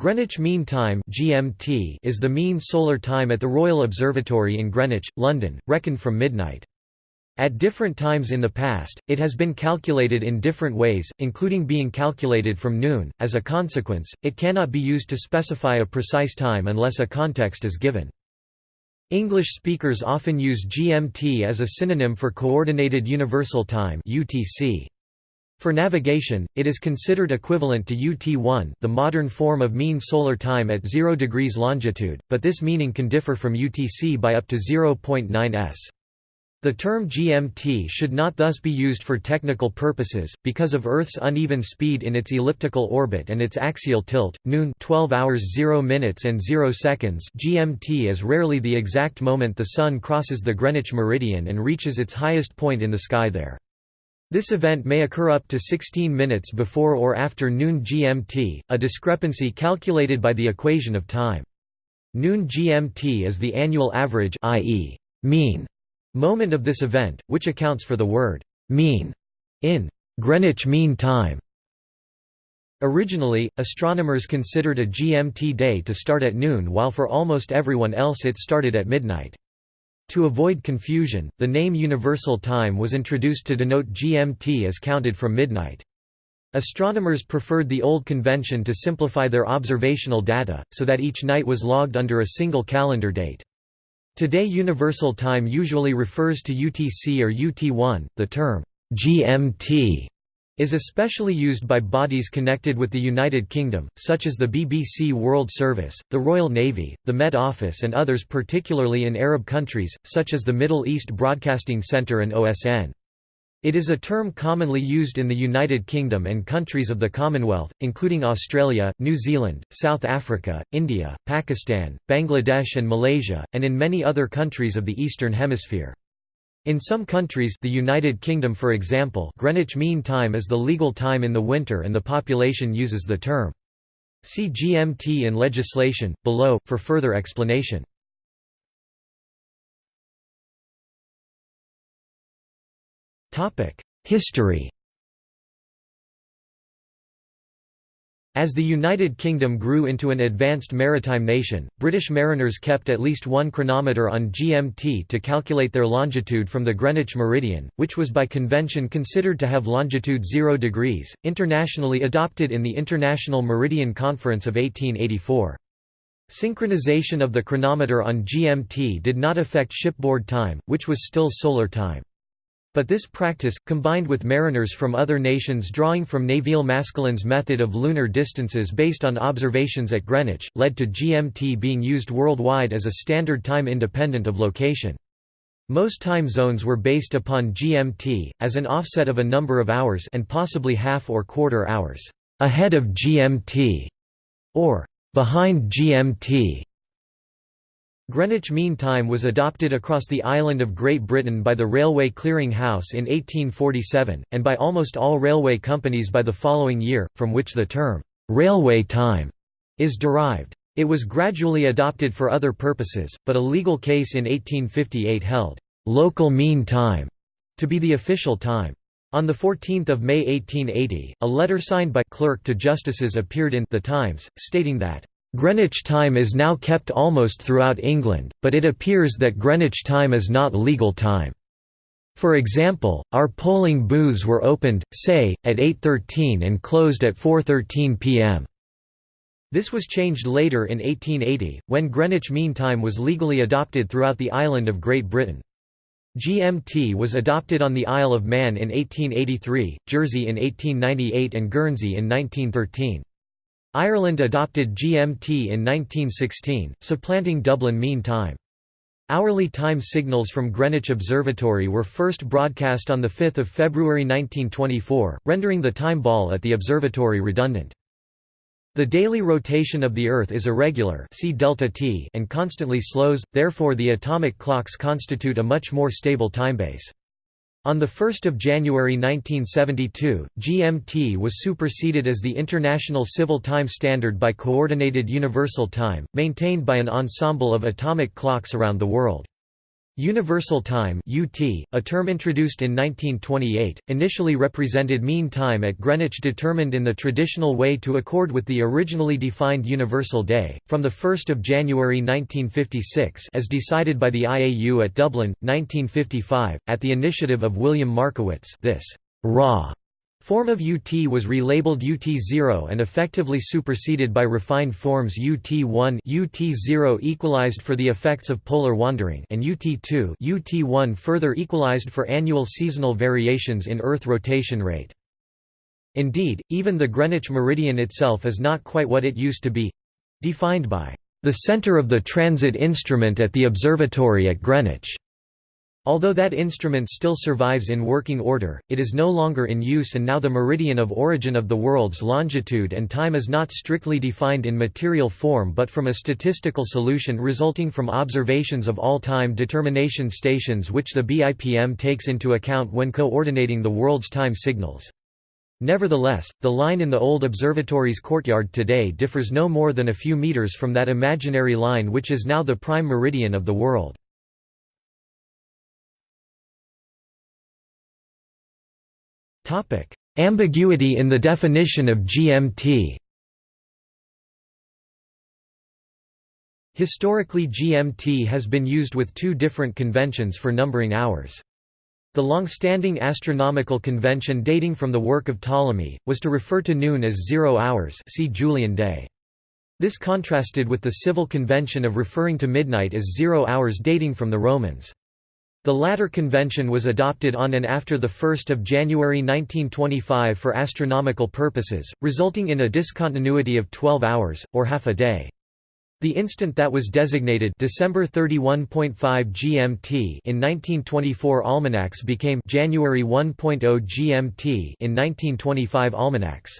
Greenwich Mean Time (GMT) is the mean solar time at the Royal Observatory in Greenwich, London, reckoned from midnight. At different times in the past, it has been calculated in different ways, including being calculated from noon. As a consequence, it cannot be used to specify a precise time unless a context is given. English speakers often use GMT as a synonym for Coordinated Universal Time (UTC). For navigation, it is considered equivalent to UT1 the modern form of mean solar time at 0 degrees longitude, but this meaning can differ from UTC by up to 0.9 s. The term GMT should not thus be used for technical purposes, because of Earth's uneven speed in its elliptical orbit and its axial tilt. Noon 12 hours 0 minutes and 0 seconds GMT is rarely the exact moment the Sun crosses the Greenwich meridian and reaches its highest point in the sky there. This event may occur up to 16 minutes before or after noon GMT, a discrepancy calculated by the equation of time. Noon GMT is the annual average i.e., mean moment of this event, which accounts for the word mean in Greenwich Mean Time. Originally, astronomers considered a GMT day to start at noon while for almost everyone else it started at midnight. To avoid confusion, the name Universal Time was introduced to denote GMT as counted from midnight. Astronomers preferred the old convention to simplify their observational data, so that each night was logged under a single calendar date. Today Universal Time usually refers to UTC or UT1, the term GMT is especially used by bodies connected with the United Kingdom, such as the BBC World Service, the Royal Navy, the Met Office and others particularly in Arab countries, such as the Middle East Broadcasting Centre and OSN. It is a term commonly used in the United Kingdom and countries of the Commonwealth, including Australia, New Zealand, South Africa, India, Pakistan, Bangladesh and Malaysia, and in many other countries of the Eastern Hemisphere. In some countries the United Kingdom for example Greenwich Mean Time is the legal time in the winter and the population uses the term. See GMT in legislation, below, for further explanation. History As the United Kingdom grew into an advanced maritime nation, British mariners kept at least one chronometer on GMT to calculate their longitude from the Greenwich meridian, which was by convention considered to have longitude 0 degrees, internationally adopted in the International Meridian Conference of 1884. Synchronization of the chronometer on GMT did not affect shipboard time, which was still solar time. But this practice, combined with mariners from other nations drawing from Nevil Maskelyne's method of lunar distances based on observations at Greenwich, led to GMT being used worldwide as a standard time independent of location. Most time zones were based upon GMT, as an offset of a number of hours and possibly half or quarter hours ahead of GMT, or behind GMT. Greenwich Mean Time was adopted across the island of Great Britain by the Railway Clearing House in 1847, and by almost all railway companies by the following year, from which the term, "'railway time' is derived. It was gradually adopted for other purposes, but a legal case in 1858 held, "'local mean time' to be the official time. On 14 May 1880, a letter signed by clerk to justices appeared in The Times, stating that Greenwich time is now kept almost throughout England, but it appears that Greenwich time is not legal time. For example, our polling booths were opened, say, at 8.13 and closed at 4.13 pm. This was changed later in 1880, when Greenwich Mean Time was legally adopted throughout the island of Great Britain. GMT was adopted on the Isle of Man in 1883, Jersey in 1898 and Guernsey in 1913. Ireland adopted GMT in 1916, supplanting Dublin Mean Time. Hourly time signals from Greenwich Observatory were first broadcast on 5 February 1924, rendering the time ball at the observatory redundant. The daily rotation of the Earth is irregular see delta t and constantly slows, therefore the atomic clocks constitute a much more stable timebase. On 1 January 1972, GMT was superseded as the International Civil Time Standard by Coordinated Universal Time, maintained by an ensemble of atomic clocks around the world. Universal time (UT), a term introduced in 1928, initially represented mean time at Greenwich determined in the traditional way to accord with the originally defined universal day from the 1st of January 1956 as decided by the IAU at Dublin 1955 at the initiative of William Markowitz. This raw Form of UT was relabeled UT0 and effectively superseded by refined forms UT1 UT0 equalized for the effects of polar wandering and UT2 UT1 further equalized for annual seasonal variations in Earth rotation rate. Indeed, even the Greenwich meridian itself is not quite what it used to be—defined by the center of the transit instrument at the observatory at Greenwich. Although that instrument still survives in working order, it is no longer in use and now the meridian of origin of the world's longitude and time is not strictly defined in material form but from a statistical solution resulting from observations of all time determination stations which the BIPM takes into account when coordinating the world's time signals. Nevertheless, the line in the old observatory's courtyard today differs no more than a few meters from that imaginary line which is now the prime meridian of the world. Ambiguity in the definition of GMT Historically GMT has been used with two different conventions for numbering hours. The long-standing astronomical convention dating from the work of Ptolemy, was to refer to noon as zero hours see Julian day. This contrasted with the civil convention of referring to midnight as zero hours dating from the Romans. The latter convention was adopted on and after 1 January 1925 for astronomical purposes, resulting in a discontinuity of 12 hours, or half a day. The instant that was designated December 31.5 GMT in 1924 almanacs became January 1.0 GMT in 1925 almanacs.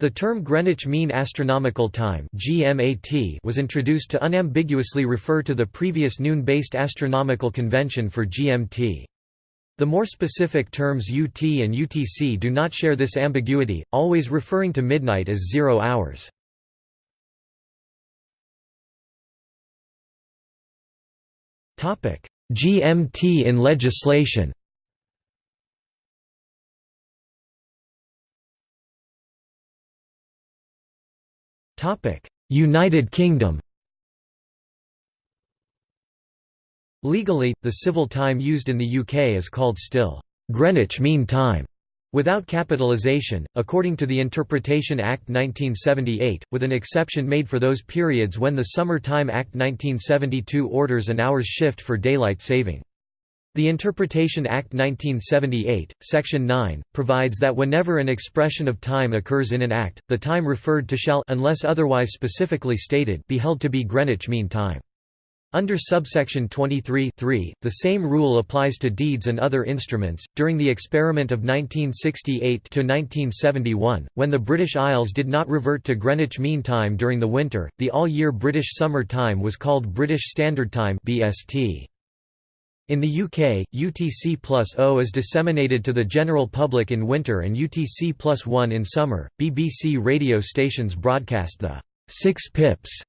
The term Greenwich Mean Astronomical Time (GMAT) was introduced to unambiguously refer to the previous noon-based astronomical convention for GMT. The more specific terms UT and UTC do not share this ambiguity, always referring to midnight as zero hours. GMT in legislation United Kingdom Legally, the civil time used in the UK is called still Greenwich Mean Time, without capitalisation, according to the Interpretation Act 1978, with an exception made for those periods when the Summer Time Act 1972 orders an hour's shift for daylight saving. The Interpretation Act 1978, Section 9, provides that whenever an expression of time occurs in an act, the time referred to shall unless otherwise specifically stated be held to be Greenwich Mean Time. Under subsection 23 the same rule applies to deeds and other instruments. During the experiment of 1968 to 1971, when the British Isles did not revert to Greenwich Mean Time during the winter, the all-year British Summer Time was called British Standard Time (BST). In the UK, UTC plus O is disseminated to the general public in winter and UTC plus 1 in summer. BBC radio stations broadcast the 6 pips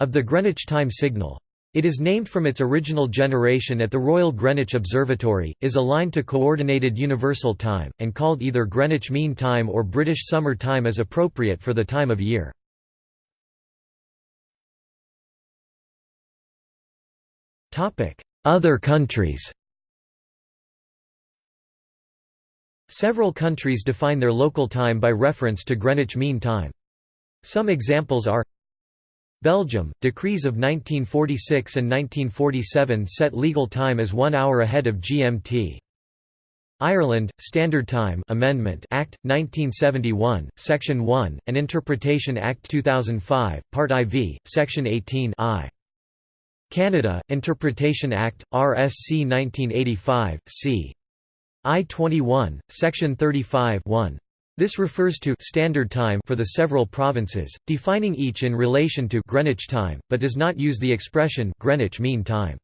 of the Greenwich time signal. It is named from its original generation at the Royal Greenwich Observatory, is aligned to Coordinated Universal Time, and called either Greenwich Mean Time or British Summer Time as appropriate for the time of year. Other countries Several countries define their local time by reference to Greenwich Mean Time. Some examples are Belgium, decrees of 1946 and 1947 set legal time as one hour ahead of GMT. Ireland, Standard Time Amendment Act, 1971, Section 1, and Interpretation Act 2005, Part IV, Section 18 I. Canada, Interpretation Act, RSC 1985, c. I-21, Section 35 1. This refers to standard time for the several provinces, defining each in relation to Greenwich time, but does not use the expression Greenwich Mean Time.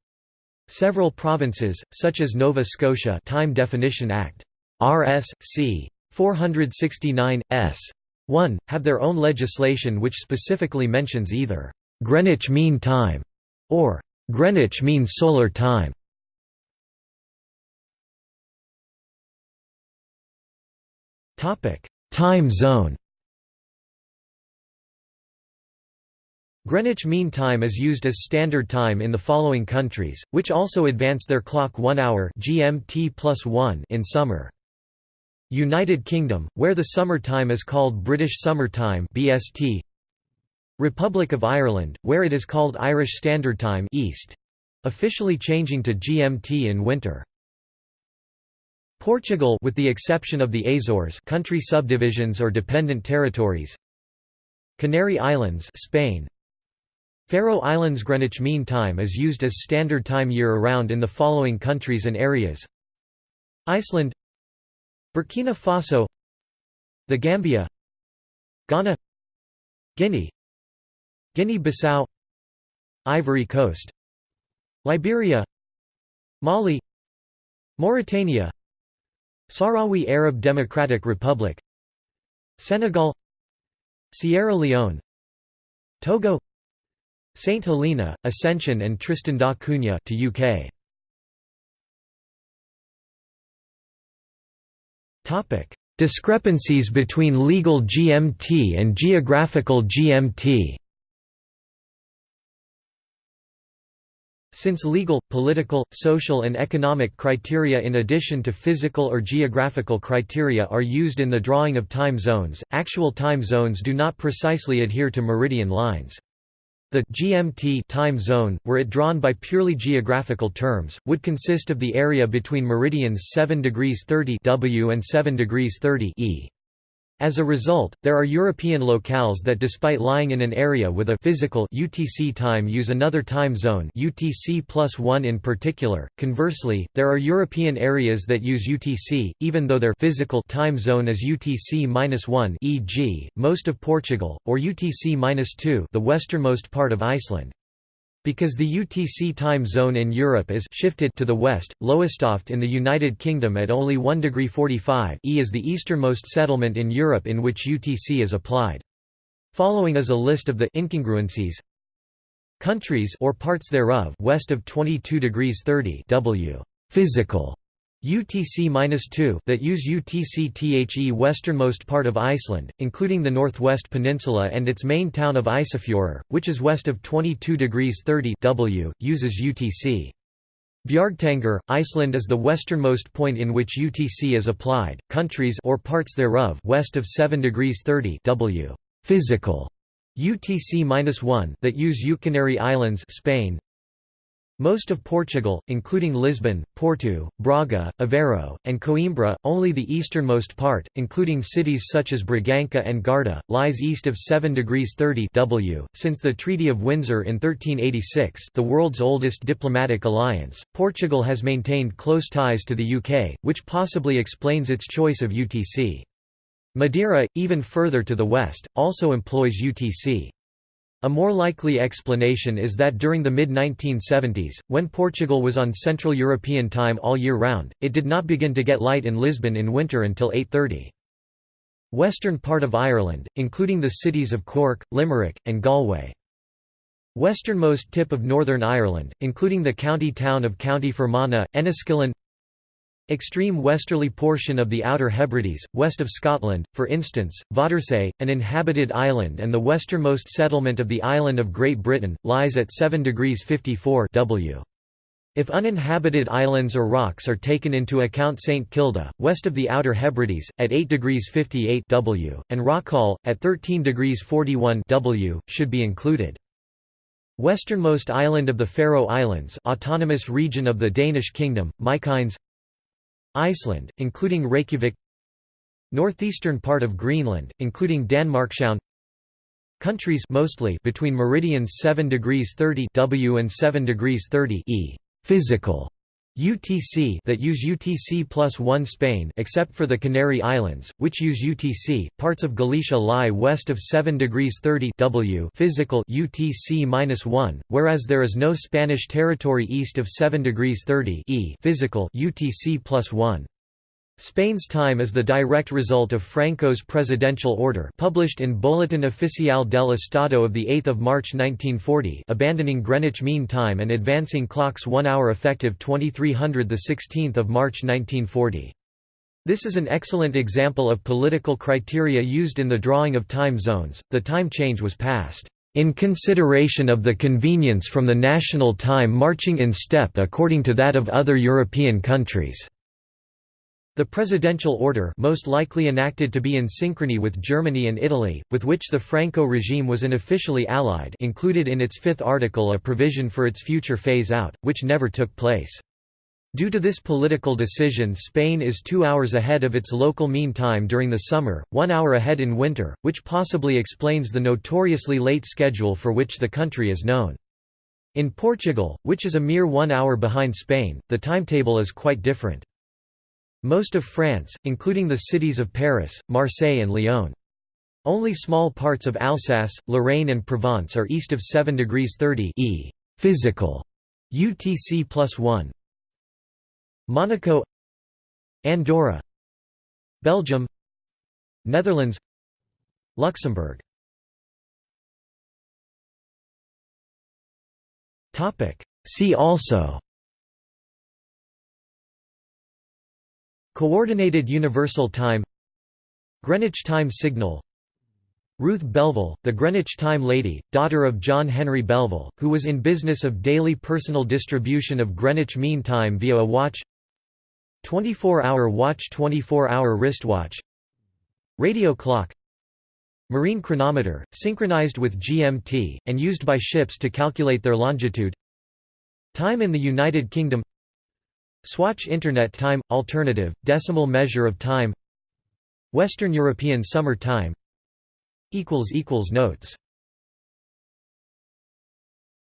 Several provinces, such as Nova Scotia Time Definition Act, RSC 469 S 1, have their own legislation which specifically mentions either Greenwich Mean Time or Greenwich mean solar time. Topic: Time zone. Greenwich Mean Time is used as standard time in the following countries, which also advance their clock 1 hour GMT +1 in summer. United Kingdom, where the summer time is called British Summer Time (BST), Republic of Ireland, where it is called Irish Standard Time East, officially changing to GMT in winter. Portugal with the exception of the Azores country subdivisions or dependent territories. Canary Islands Spain. Faroe Islands Greenwich Mean Time is used as standard time year-round in the following countries and areas. Iceland. Burkina Faso. The Gambia. Ghana. Guinea Guinea-Bissau Ivory Coast Liberia Mali Mauritania Sahrawi Arab Democratic Republic Senegal Sierra Leone Togo St Helena, Ascension and Tristan da Cunha to UK. Topic: Discrepancies between legal GMT and geographical GMT. Since legal, political, social and economic criteria in addition to physical or geographical criteria are used in the drawing of time zones, actual time zones do not precisely adhere to meridian lines. The GMT time zone, were it drawn by purely geographical terms, would consist of the area between meridians 7 degrees 30 W and 7 degrees 30 E. As a result, there are European locales that despite lying in an area with a physical UTC time use another time zone UTC plus 1 in particular. Conversely, there are European areas that use UTC, even though their physical time zone is UTC-1 e.g., most of Portugal, or UTC-2 the westernmost part of Iceland. Because the UTC time zone in Europe is shifted to the west, Lowestoft in the United Kingdom at only 1 degree 45 E is the easternmost settlement in Europe in which UTC is applied. Following is a list of the incongruencies countries or parts thereof west of 22 degrees 30 W physical UTC-2 that use UTC-THE westernmost part of Iceland, including the northwest peninsula and its main town of Isafjörður, which is west of 22 degrees 30 W, uses UTC. Bjargtangur, Iceland is the westernmost point in which UTC is applied. Countries or parts thereof west of 7 degrees 30 W physical UTC-1 that use Canary Islands, Spain, most of Portugal, including Lisbon, Porto, Braga, Aveiro, and Coimbra, only the easternmost part, including cities such as Bragança and Guarda, lies east of 7 degrees 30 W. Since the Treaty of Windsor in 1386, the world's oldest diplomatic alliance, Portugal has maintained close ties to the UK, which possibly explains its choice of UTC. Madeira, even further to the west, also employs UTC. A more likely explanation is that during the mid-1970s, when Portugal was on Central European time all year round, it did not begin to get light in Lisbon in winter until 8.30. Western part of Ireland, including the cities of Cork, Limerick, and Galway. Westernmost tip of Northern Ireland, including the county town of County Fermanagh, Enniskillen Extreme westerly portion of the Outer Hebrides, west of Scotland, for instance, Vatersay, an inhabited island and the westernmost settlement of the island of Great Britain, lies at 7 degrees 54 W. If uninhabited islands or rocks are taken into account St Kilda, west of the Outer Hebrides, at 8 degrees 58 W, and Rockall, at 13 degrees 41 W, should be included. Westernmost island of the Faroe Islands autonomous region of the Danish kingdom, Mykines Iceland, including Reykjavik Northeastern part of Greenland, including Danmarkshavn Countries mostly between meridians 7 degrees 30 W and 7 degrees 30 E physical UTC that use UTC plus 1 Spain except for the Canary Islands, which use UTC. Parts of Galicia lie west of 7 degrees 30 W physical UTC minus 1, whereas there is no Spanish territory east of 7 degrees 30 E physical UTC plus 1. Spain's time is the direct result of Franco's presidential order published in Boletín Oficial del Estado of 8 March 1940 abandoning Greenwich Mean Time and advancing clocks one hour effective 2300 16 March 1940. This is an excellent example of political criteria used in the drawing of time zones. The time change was passed in consideration of the convenience from the national time marching in step according to that of other European countries. The presidential order most likely enacted to be in synchrony with Germany and Italy, with which the Franco regime was unofficially allied included in its fifth article a provision for its future phase-out, which never took place. Due to this political decision Spain is two hours ahead of its local mean time during the summer, one hour ahead in winter, which possibly explains the notoriously late schedule for which the country is known. In Portugal, which is a mere one hour behind Spain, the timetable is quite different. Most of France, including the cities of Paris, Marseille and Lyon. Only small parts of Alsace, Lorraine and Provence are east of 7 degrees 30 e physical. UTC plus 1. Monaco. Andorra. Belgium. Netherlands. Luxembourg. See also Coordinated Universal Time Greenwich Time Signal Ruth Belville, the Greenwich Time Lady, daughter of John Henry Belville, who was in business of daily personal distribution of Greenwich Mean Time via a watch 24-hour watch 24-hour wristwatch Radio clock Marine chronometer, synchronized with GMT, and used by ships to calculate their longitude Time in the United Kingdom Swatch Internet Time – Alternative, decimal measure of time. Western European Summer Time. Notes